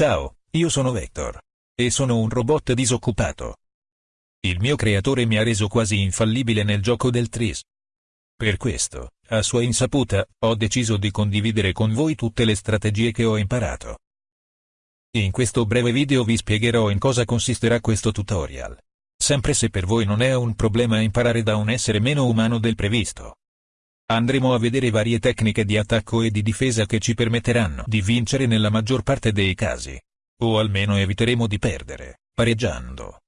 Ciao, io sono Vector. E sono un robot disoccupato. Il mio creatore mi ha reso quasi infallibile nel gioco del Tris. Per questo, a sua insaputa, ho deciso di condividere con voi tutte le strategie che ho imparato. In questo breve video vi spiegherò in cosa consisterà questo tutorial. Sempre se per voi non è un problema imparare da un essere meno umano del previsto. Andremo a vedere varie tecniche di attacco e di difesa che ci permetteranno di vincere nella maggior parte dei casi. O almeno eviteremo di perdere, pareggiando.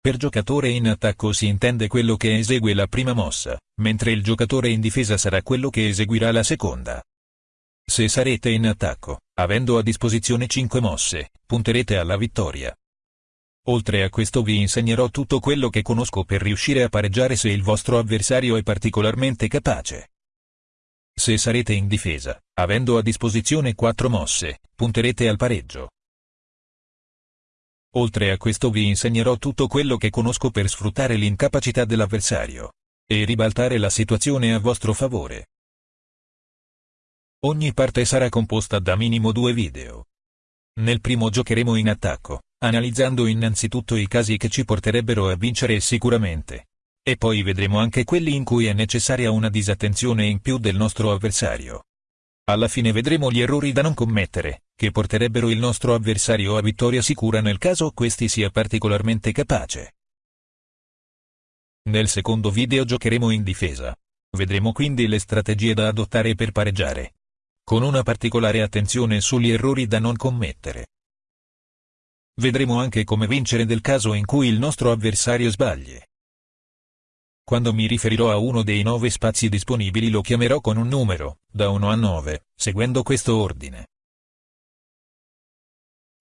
Per giocatore in attacco si intende quello che esegue la prima mossa, mentre il giocatore in difesa sarà quello che eseguirà la seconda. Se sarete in attacco, avendo a disposizione 5 mosse, punterete alla vittoria. Oltre a questo vi insegnerò tutto quello che conosco per riuscire a pareggiare se il vostro avversario è particolarmente capace. Se sarete in difesa, avendo a disposizione 4 mosse, punterete al pareggio. Oltre a questo vi insegnerò tutto quello che conosco per sfruttare l'incapacità dell'avversario e ribaltare la situazione a vostro favore. Ogni parte sarà composta da minimo due video. Nel primo giocheremo in attacco, analizzando innanzitutto i casi che ci porterebbero a vincere sicuramente. E poi vedremo anche quelli in cui è necessaria una disattenzione in più del nostro avversario. Alla fine vedremo gli errori da non commettere, che porterebbero il nostro avversario a vittoria sicura nel caso questi sia particolarmente capace. Nel secondo video giocheremo in difesa. Vedremo quindi le strategie da adottare per pareggiare. Con una particolare attenzione sugli errori da non commettere. Vedremo anche come vincere nel caso in cui il nostro avversario sbagli. Quando mi riferirò a uno dei nove spazi disponibili lo chiamerò con un numero, da 1 a 9, seguendo questo ordine.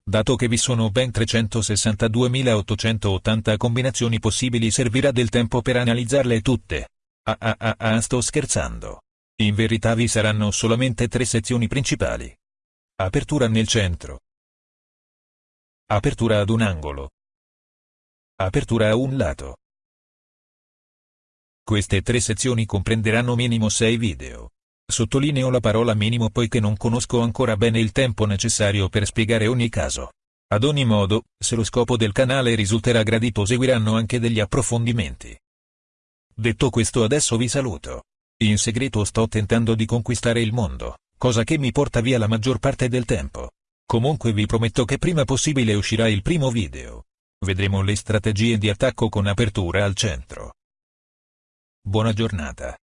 Dato che vi sono ben 362.880 combinazioni possibili servirà del tempo per analizzarle tutte. Ah ah ah ah sto scherzando. In verità vi saranno solamente tre sezioni principali. Apertura nel centro, Apertura ad un angolo. Apertura a un lato. Queste tre sezioni comprenderanno minimo 6 video. Sottolineo la parola minimo poiché non conosco ancora bene il tempo necessario per spiegare ogni caso. Ad ogni modo, se lo scopo del canale risulterà gradito seguiranno anche degli approfondimenti. Detto questo adesso vi saluto. In segreto sto tentando di conquistare il mondo, cosa che mi porta via la maggior parte del tempo. Comunque vi prometto che prima possibile uscirà il primo video. Vedremo le strategie di attacco con apertura al centro. Buona giornata.